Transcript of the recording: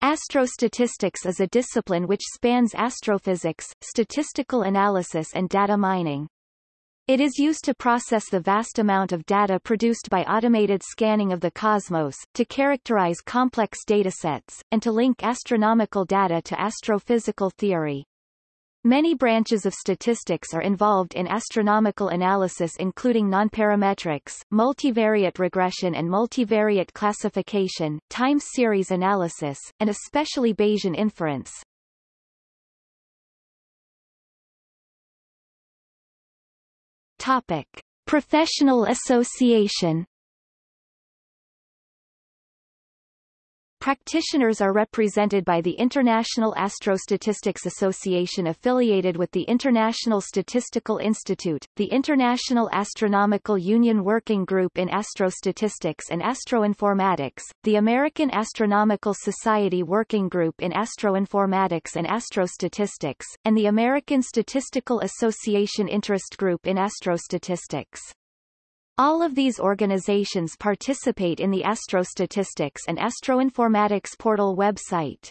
Astrostatistics is a discipline which spans astrophysics, statistical analysis and data mining. It is used to process the vast amount of data produced by automated scanning of the cosmos, to characterize complex datasets, and to link astronomical data to astrophysical theory. Many branches of statistics are involved in astronomical analysis including nonparametrics, multivariate regression and multivariate classification, time series analysis, and especially Bayesian inference. Topic. Professional association Practitioners are represented by the International Astrostatistics Association affiliated with the International Statistical Institute, the International Astronomical Union Working Group in Astrostatistics and Astroinformatics, the American Astronomical Society Working Group in Astroinformatics and Astrostatistics, and the American Statistical Association Interest Group in Astrostatistics. All of these organizations participate in the Astrostatistics and Astroinformatics portal website.